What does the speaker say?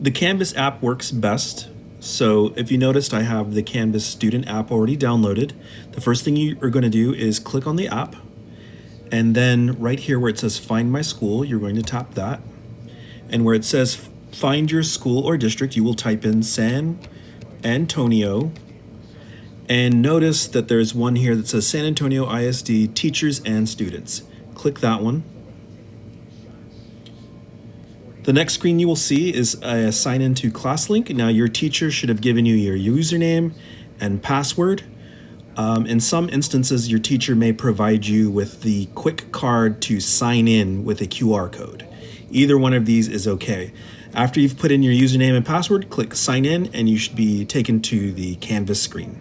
The Canvas app works best. So if you noticed, I have the Canvas student app already downloaded. The first thing you are going to do is click on the app. And then right here where it says find my school, you're going to tap that. And where it says find your school or district, you will type in San Antonio. And notice that there's one here that says San Antonio ISD teachers and students. Click that one. The next screen you will see is a sign into ClassLink. Now your teacher should have given you your username and password. Um, in some instances, your teacher may provide you with the quick card to sign in with a QR code. Either one of these is okay. After you've put in your username and password, click sign in and you should be taken to the Canvas screen.